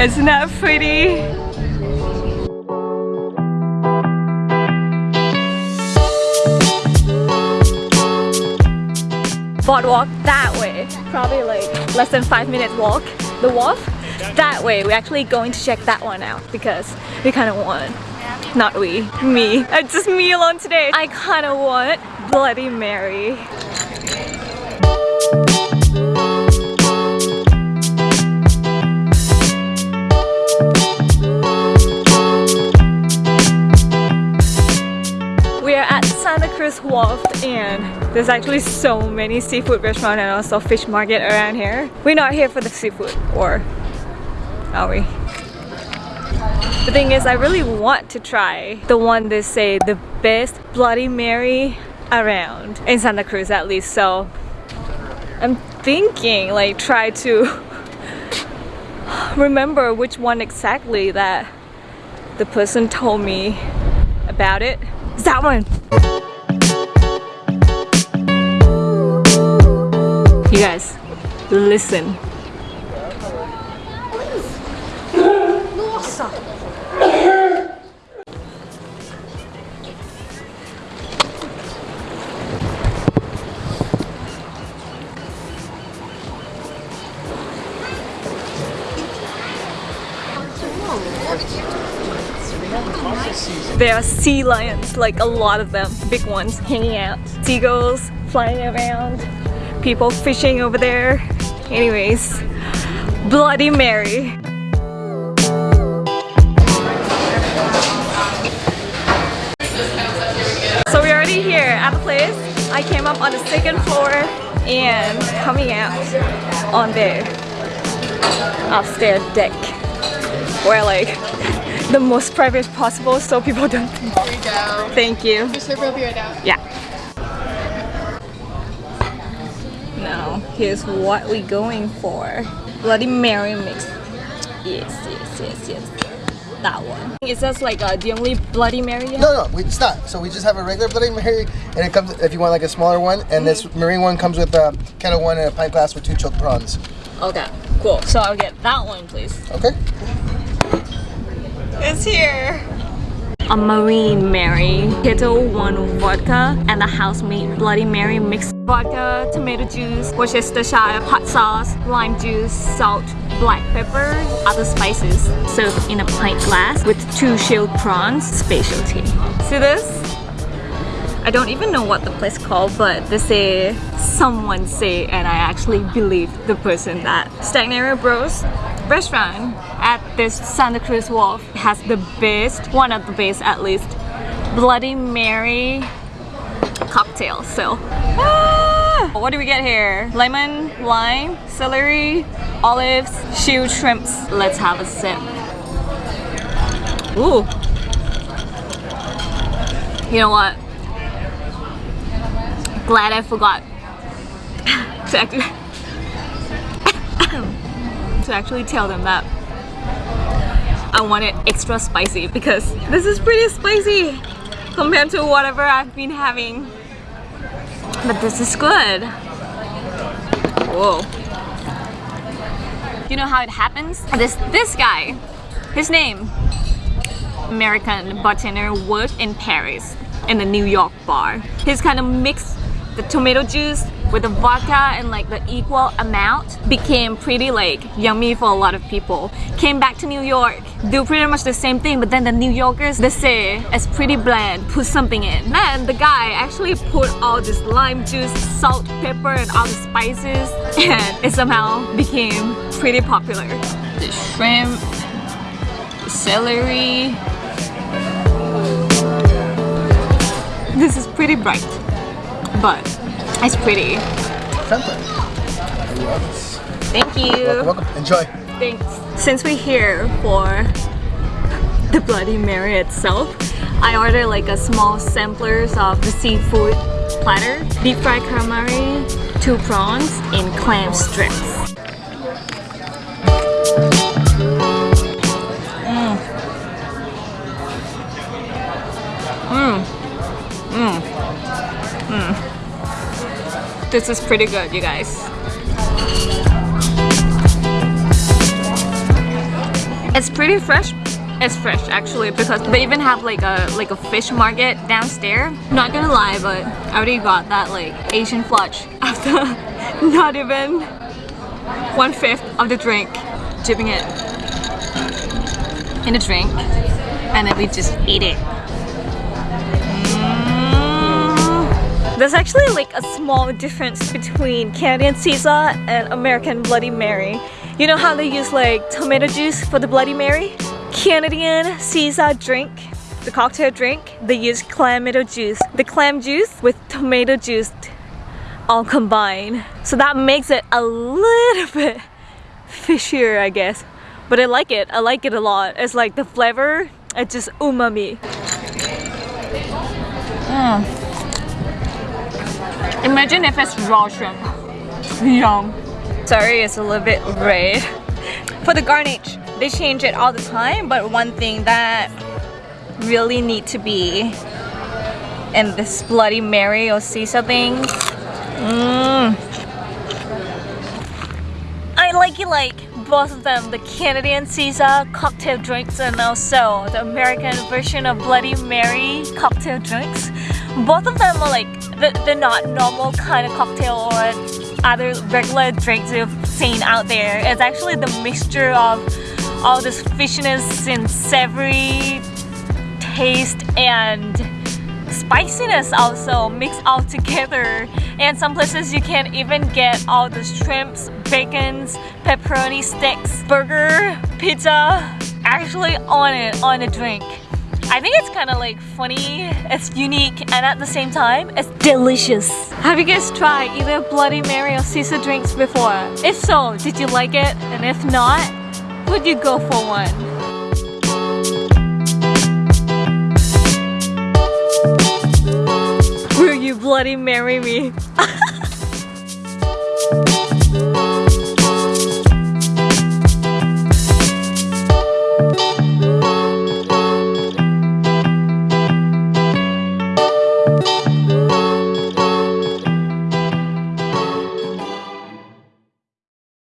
Isn't that pretty? Boardwalk that way. Probably like less than five minutes walk. The wharf that way. We're actually going to check that one out because we kind of want not we, me. It's just me alone today. I kind of want Bloody Mary. There's actually so many seafood restaurants and also fish market around here. We're not here for the seafood or are we? The thing is, I really want to try the one they say the best Bloody Mary around in Santa Cruz at least. So I'm thinking like try to remember which one exactly that the person told me about it. It's that one. You guys, listen. There are sea lions, like a lot of them, big ones, hanging out. Seagulls flying around, people fishing over there. Anyways, Bloody Mary. So we're already here at the place. I came up on the second floor and coming out on the upstairs deck where like the most private possible so people don't Here we go. thank you Your server will be right out. yeah here's what we're going for bloody mary mix yes yes yes yes that one is that like uh, the only bloody mary have? No, no, we, it's not. So we just have a regular Bloody Mary, and it comes if you want like a smaller one. And this marine one comes with a Ketel One and a pint glass with two choked prawns. okay cool so i'll get that one please Okay. It's here. A Marine Mary, Ketel One vodka, and the house-made Bloody Mary mixed vodka, tomato juice, Worcestershire hot sauce, lime juice, salt, black pepper, other spices, served in a pint glass with two shelled prawns, specialty. See this? I don't even know what the place called, but they say someone say, and I actually believe the person that Stagnaro Bros restaurant at this Santa Cruz Wharf has the best, one of the best at least, Bloody Mary cocktail. So, ah! What do we get here? Lemon, lime, celery, olives, shield shrimps. Let's have a sip. Ooh. You know what? Glad I forgot to actually to actually tell them that I want it extra spicy because this is pretty spicy compared to whatever I've been having. But this is good. Whoa. You know how it happens? This this guy, his name, American bartender, worked in Paris in a New York bar. He's kind of mixed the tomato juice with the vodka and like the equal amount became pretty like yummy for a lot of people. Came back to New York, do pretty much the same thing but then the New Yorkers they say it's pretty bland, put something in. Then the guy actually put all this lime juice, salt, pepper and all the spices and it somehow became pretty popular. The shrimp, celery. This is pretty bright but it's pretty. Friendly. Thank you. Welcome, welcome. Enjoy. Thanks. Since we're here for the Bloody Mary itself, I ordered like a small samplers of the seafood platter, deep fried calamari, two prawns, and clam strips. This is pretty good, you guys. It's pretty fresh. It's fresh actually because they even have like a like a fish market downstairs. Not gonna lie, but I already got that like Asian flush after not even one fifth of the drink. Dipping it in a drink and then we just eat it. There's actually like a small difference between Canadian Caesar and American Bloody Mary. You know how they use like tomato juice for the Bloody Mary? Canadian Caesar drink, the cocktail drink, they use clamato juice. The clam juice with tomato juice all combined. So that makes it a little bit fishier, I guess. But I like it. I like it a lot. It's like the flavor, it's just umami. Mm. Imagine if it's raw shrimp. Yum. Sorry, it's a little bit red. For the garnish, they change it all the time, but one thing that really need to be in this Bloody Mary or Caesar thing. Mm. I like it like both of them, the Canadian Caesar cocktail drinks and also the American version of Bloody Mary cocktail drinks. Both of them are like, they're not normal kind of cocktail or other regular drinks you've seen out there. It's actually the mixture of all this fishiness and savory taste and spiciness also mixed all together and some places you can even get all the shrimps bacons pepperoni sticks burger pizza actually on it on a drink I think it's kind of like funny, it's unique, and at the same time, it's delicious. Have you guys tried either Bloody Mary or Caesar drinks before? If so, did you like it? And if not, would you go for one? Will you Bloody Mary me?